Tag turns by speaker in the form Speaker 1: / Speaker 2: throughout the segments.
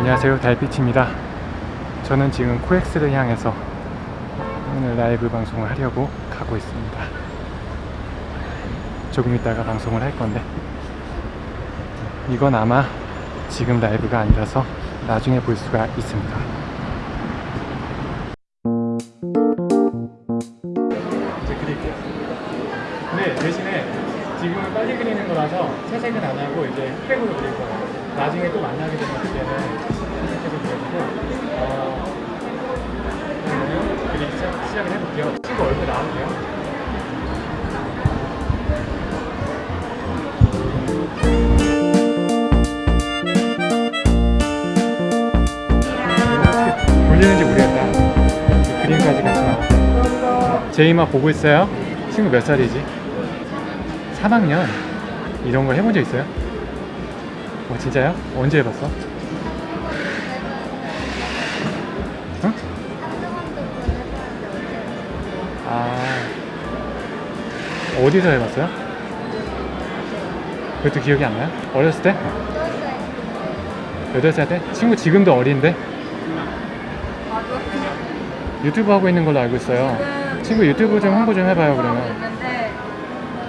Speaker 1: 안녕하세요. 달빛입니다. 저는 지금 코엑스를 향해서 오늘 라이브 방송을 하려고 가고 있습니다. 조금 있다가 방송을 할 건데. 이건 아마 지금 라이브가 아니라서 나중에 볼 수가 있습니다. 이제 그릴게요. 근데 대신에 지금은 빨리 그리는 거라서 채색은 안 하고 이제 흑백으로 그릴 거예요 나중에 또 만나게 되면 그때는 흑백으로 그려주고 어, 그러면 시작, 시작을 해볼게요 친구 얼굴 나올게요 돌리는지 모르겠다 그림까지 같이 나와 제이마 보고 있어요? 친구 몇 살이지? 3학년 이런 걸 해본 적 있어요? 어 진짜요? 언제 해봤어? 응? 아 어디서 해봤어요? 그것도 기억이 안 나요? 어렸을 때? 8살 때? 친구 지금도 어린데? 유튜브 하고 있는 걸로 알고 있어요 친구 유튜브 좀 홍보 좀 해봐요 그러면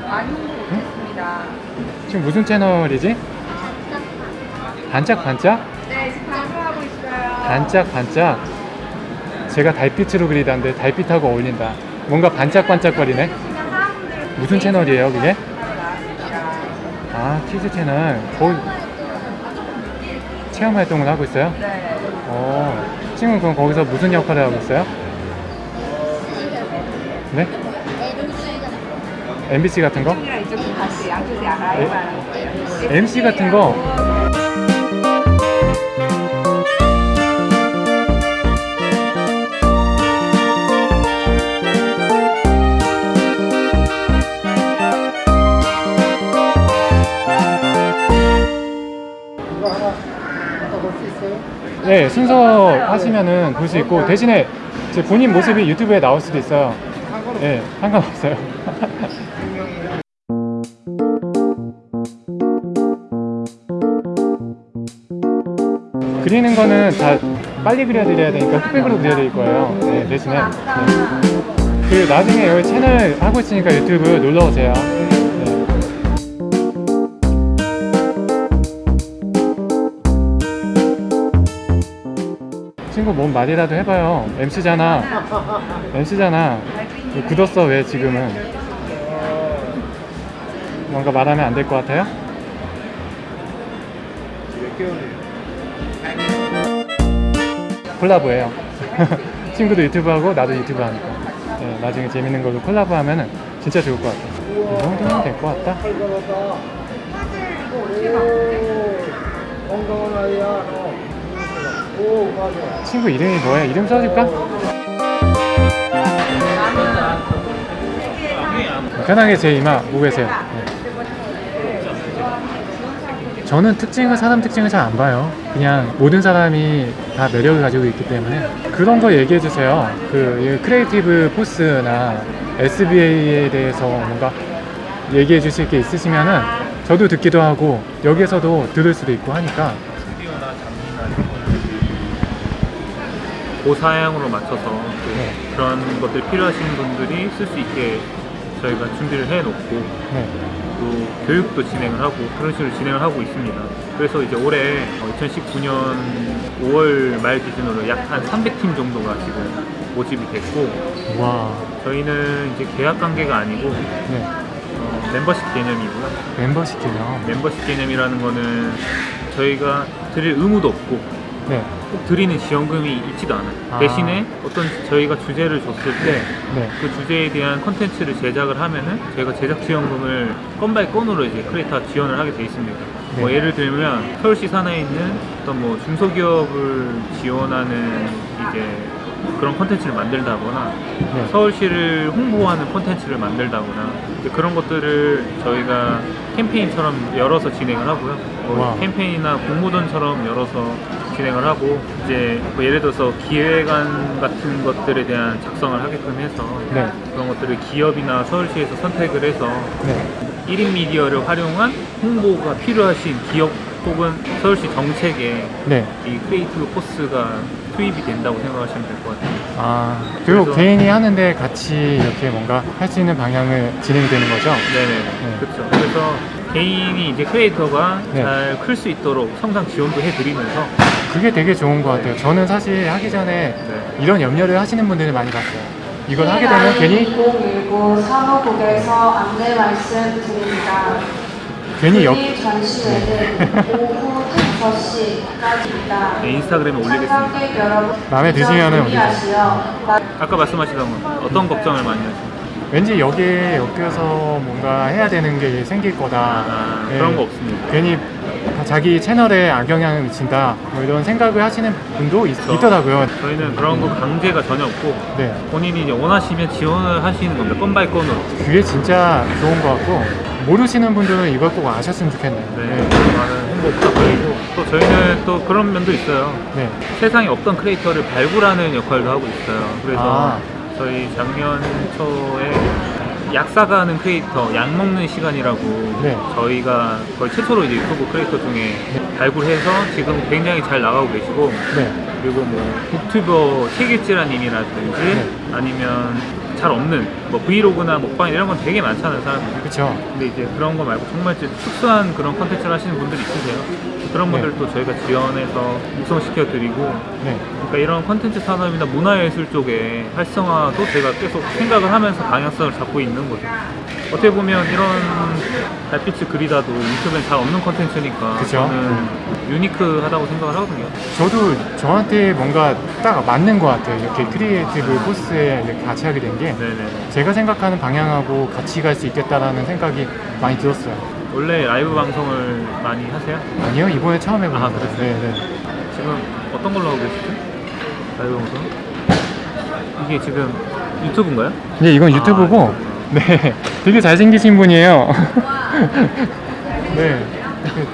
Speaker 2: 많이 홍보 못했습니다.
Speaker 1: 지금 무슨 채널이지? 반짝반짝?
Speaker 2: 네, 지금 방송하고 있어요.
Speaker 1: 반짝반짝 제가 달빛으로 그리다는데 달빛하고 어울린다 뭔가 반짝반짝거리네 무슨 채널이에요 그게? 아 키즈 채널 거기 체험 활동을 하고 있어요?
Speaker 2: 네.
Speaker 1: 어 친구는 그럼 거기서 무슨 역할을 하고 있어요? 네? MBC 같은 거? MC 같은 거 네, 순서 하시면은 볼 수 있고 대신에 제 본인 모습이 유튜브에 나올 수도 있어요. 네, 상관없어요. 그리는 거는 다 빨리 그려드려야 되니까 흑백으로 그려드릴 거예요. 네, 대신에. 네. 그 나중에 여기 채널 하고 있으니까 유튜브 놀러 오세요. 친구 뭔 말이라도 해봐요. MC잖아. MC잖아. 굳었어 왜 지금은? 뭔가 말하면 안 될 것 같아요? 콜라보예요. 친구도 유튜브 하고 나도 유튜브 하니까. 네, 나중에 재밌는 걸로 콜라보 하면은 진짜 좋을 것 같아. 이 정도면 될 것 같다.
Speaker 3: 건강한 아이야.
Speaker 1: 친구 이름이 뭐야? 이름 써줄까? 편하게 제 이마 보고 계세요. 네. 저는 특징을 사람 특징을 잘 안 봐요. 그냥 모든 사람이 다 매력을 가지고 있기 때문에 그런 거 얘기해 주세요. 그 Creative Force나 SBA에 대해서 뭔가 얘기해 주실 게 있으시면은 저도 듣기도 하고 여기에서도 들을 수도 있고 하니까
Speaker 4: 고사양으로 맞춰서 그
Speaker 1: 네.
Speaker 4: 그런 것들 필요하신 분들이 쓸 수 있게 저희가 준비를 해놓고
Speaker 1: 네.
Speaker 4: 또 교육도 진행을 하고 그런 식으로 진행을 하고 있습니다. 그래서 이제 올해 2019년 5월 말 기준으로 약 한 300팀 정도가 지금 모집이 됐고
Speaker 1: 와,
Speaker 4: 저희는 이제 계약 관계가 아니고
Speaker 1: 네.
Speaker 4: 어, 멤버십 개념이고요.
Speaker 1: 멤버십 개념.
Speaker 4: 멤버십 개념이라는 거는 저희가 드릴 의무도 없고
Speaker 1: 네.
Speaker 4: 꼭 드리는 지원금이 있지도 않아요.
Speaker 1: 아.
Speaker 4: 대신에 어떤 저희가 주제를 줬을 때그
Speaker 1: 네.
Speaker 4: 주제에 대한 컨텐츠를 제작을 하면은 저희가 제작 지원금을 건 by 건으로 이제 크리에이터 지원을 하게 돼 있습니다. 뭐
Speaker 1: 네.
Speaker 4: 예를 들면 서울시 산하에 있는 어떤 뭐 중소기업을 지원하는 이제 그런 컨텐츠를 만들다거나
Speaker 1: 네.
Speaker 4: 서울시를 홍보하는 콘텐츠를 만들다거나 그런 것들을 저희가 캠페인처럼 열어서 진행을 하고요. 뭐
Speaker 1: 와.
Speaker 4: 캠페인이나 공모전처럼 열어서 진행을 하고 이제 뭐 예를 들어서 기획안 같은 것들에 대한 작성을 하게끔 해서
Speaker 1: 네.
Speaker 4: 그런 것들을 기업이나 서울시에서 선택을 해서
Speaker 1: 네.
Speaker 4: 1인 미디어를 활용한 홍보가 필요하신 기업 혹은 서울시 정책에
Speaker 1: 네.
Speaker 4: 이 Creative Force가 투입이 된다고 생각하시면 될 것 같아요.
Speaker 1: 아 그리고
Speaker 4: 그래서-
Speaker 1: 개인이 하는데 같이 이렇게 뭔가 할 수 있는 방향을 진행이 되는 거죠.
Speaker 4: 네네. 그렇죠. 그래서 개인이 이제 creator가
Speaker 1: 네.
Speaker 4: 잘클 수 있도록 성장 지원도 해드리면서
Speaker 1: 그게 되게 좋은 것 같아요. 저는 사실 하기 전에
Speaker 4: 네.
Speaker 1: 이런 염려를 하시는 분들을 많이 봤어요. 이걸 하게 되면 괜히
Speaker 5: 2019 산업국에서 안내 말씀 드립니다.
Speaker 1: 괜히
Speaker 5: 역이 전시회는 오후 5시까지입니다.
Speaker 4: 네, 인스타그램에 올리겠습니다.
Speaker 1: 마음에 드시면은
Speaker 5: 준비하시어
Speaker 4: 아까 말씀하시던 건 어떤 걱정을 많이 하세요?
Speaker 1: 왠지 여기에 엮여서 뭔가 해야 되는 게 생길 거다.
Speaker 4: 아,
Speaker 1: 네.
Speaker 4: 그런 거 없습니다.
Speaker 1: 괜히 자기 채널에 악영향을 미친다. 뭐 이런 생각을 하시는 분도 있,
Speaker 4: 그렇죠.
Speaker 1: 있더라고요.
Speaker 4: 저희는 그런 거 강제가 전혀 없고
Speaker 1: 네.
Speaker 4: 본인이 원하시면 지원을 하시는 겁니다. 건 by 건으로.
Speaker 1: 그게 진짜 좋은 것 같고 모르시는 분들은 이걸 꼭 아셨으면 좋겠네요.
Speaker 4: 네.
Speaker 1: 네.
Speaker 4: 많은 홍보 부탁드리고 또 저희는 또 그런 면도 있어요.
Speaker 1: 네.
Speaker 4: 세상에 없던 creator를 발굴하는 역할도 하고 있어요. 그래서
Speaker 1: 아.
Speaker 4: 저희 작년 초에 약 사가는 크리에이터, 약 먹는 시간이라고
Speaker 1: 네.
Speaker 4: 저희가 거의 최초로 이제 유튜브 크리에이터 중에 발굴해서 지금 굉장히 잘 나가고 계시고
Speaker 1: 네.
Speaker 4: 그리고 뭐 북튜버 책읽찌라님이라든지
Speaker 1: 네.
Speaker 4: 아니면 잘 없는 뭐 브이로그나 먹방 이런 건 되게 많잖아요 사람들이
Speaker 1: 그렇죠.
Speaker 4: 근데 이제 그런 거 말고 정말 특수한 그런 컨텐츠를 하시는 분들이 있으세요 그런
Speaker 1: 네.
Speaker 4: 분들도 저희가 지원해서 육성시켜 드리고
Speaker 1: 네.
Speaker 4: 그러니까 이런 컨텐츠 산업이나 문화예술 쪽에 활성화도 제가 계속 생각을 하면서 방향성을 잡고 있는 거죠 어떻게 보면 이런 달빛을 그리다도 유튜브엔 잘 없는 컨텐츠니까
Speaker 1: 그쵸.
Speaker 4: 저는 유니크하다고 생각을 하거든요
Speaker 1: 저도 저한테 뭔가 딱 맞는 것 같아요. 이렇게 Creative Force에 이렇게 같이 하게 된게
Speaker 4: 네네
Speaker 1: 제가 생각하는 방향하고 같이 갈 수 있겠다라는 생각이 많이 들었어요.
Speaker 4: 원래 라이브 방송을 많이 하세요?
Speaker 1: 아니요, 이번에 처음 해보는
Speaker 4: 아,
Speaker 1: 거예요.
Speaker 4: 그랬어요?
Speaker 1: 네, 네.
Speaker 4: 지금 어떤 걸로 하고 계시죠? 라이브 방송? 이게 지금 유튜브인가요?
Speaker 1: 네, 이건
Speaker 4: 아,
Speaker 1: 유튜브고, 네, 되게 잘생기신 분이에요. 네,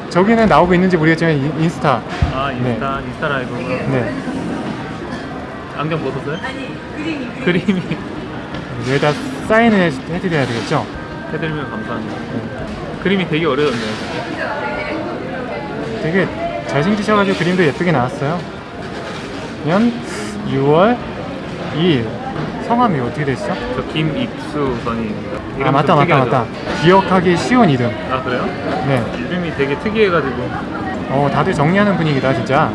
Speaker 1: 저기는 나오고 있는지 모르겠지만 인- 인스타.
Speaker 4: 아 인스타 인스타 라이브구나
Speaker 1: 네,
Speaker 4: 안경 벗었어요? 그림이
Speaker 1: 여기다 사인을 해- 해드려야 되겠죠?
Speaker 4: 해드리면 감사합니다 그림이 되게 어려웠네요
Speaker 1: 되게 잘생기셔가지고 그림도 예쁘게 나왔어요. 년 6월 2일. 성함이 어떻게 되시죠?
Speaker 4: 저 김입수 선임입니다
Speaker 1: 아 맞다 맞다 맞다. 기억하기 쉬운 이름.
Speaker 4: 아 그래요?
Speaker 1: 네.
Speaker 4: 이름이 되게 특이해가지고
Speaker 1: 어 다들 정리하는 분위기다 진짜.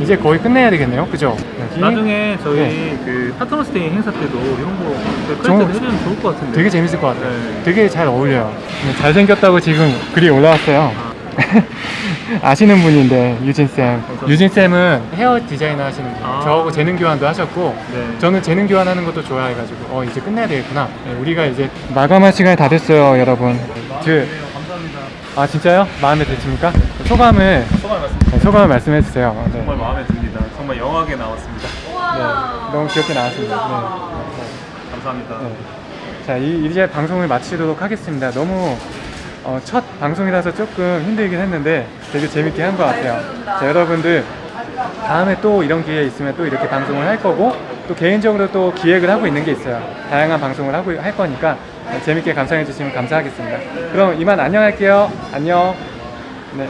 Speaker 1: 이제 거의 끝내야 되겠네요. 그죠? 여기
Speaker 4: 나중에 저희
Speaker 1: 네.
Speaker 4: 그 Partners Day 행사 때도 이런 거
Speaker 1: 저-
Speaker 4: 해주면 좋을 것 같은데
Speaker 1: 되게 재밌을 것 같아요.
Speaker 4: 네.
Speaker 1: 되게 잘 어울려요. 네, 잘생겼다고 지금 글이 올라왔어요. 아시는 분인데 유진 쌤.
Speaker 4: 감사합니다.
Speaker 1: 유진 쌤은 헤어 디자이너 하시는 분.
Speaker 4: 아.
Speaker 1: 저하고 재능 교환도 하셨고
Speaker 4: 네.
Speaker 1: 저는 재능 교환하는 것도 좋아해가지고 어 이제 끝내야 되겠구나. 네, 우리가 이제 마감할 시간이 다 됐어요, 여러분. 그,
Speaker 4: 감사합니다
Speaker 1: 아 진짜요? 마음에 드십니까? 소감을
Speaker 4: 소감 말씀
Speaker 1: 네, 소감을 말씀해 주세요. 네.
Speaker 4: 정말 마음에 듭니다 정말 영하게 나왔습니다
Speaker 1: 네, 너무 귀엽게 나왔습니다.
Speaker 4: 감사합니다
Speaker 1: 네. 네. 자, 이, 이제 방송을 마치도록 하겠습니다. 너무 어, 첫 방송이라서 조금 힘들긴 했는데 되게 재밌게 한 것 같아요. 자, 여러분들 다음에 또 이런 기회 있으면 또 이렇게 방송을 할 거고 또 개인적으로 또 기획을 하고 있는 게 있어요. 다양한 방송을 하고 할 거니까 재밌게 감상해 주시면 감사하겠습니다. 그럼 이만 안녕할게요. 안녕. 네.